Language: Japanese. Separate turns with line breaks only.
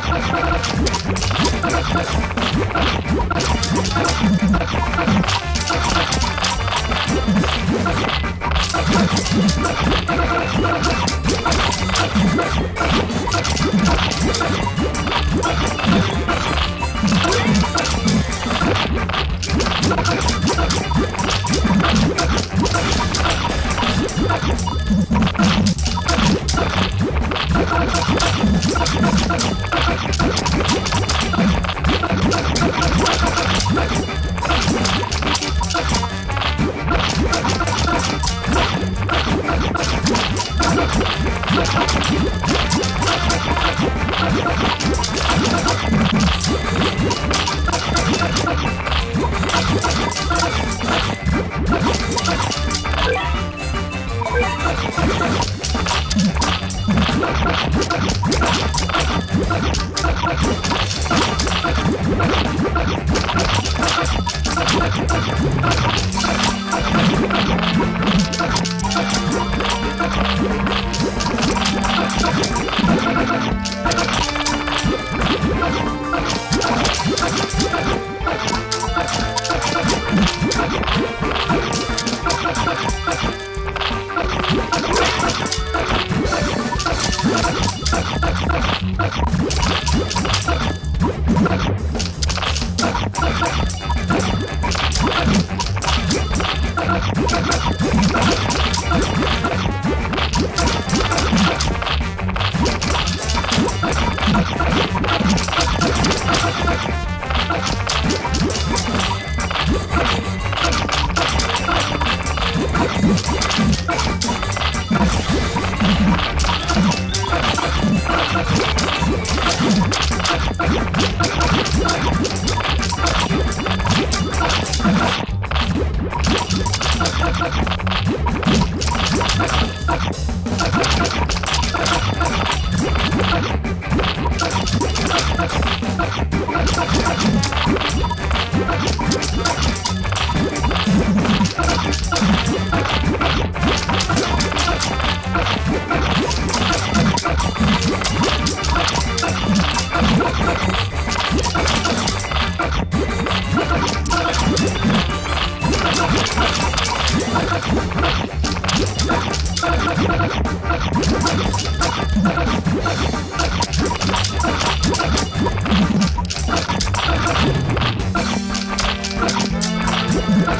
I'm gonna go to the hospital. Yeah.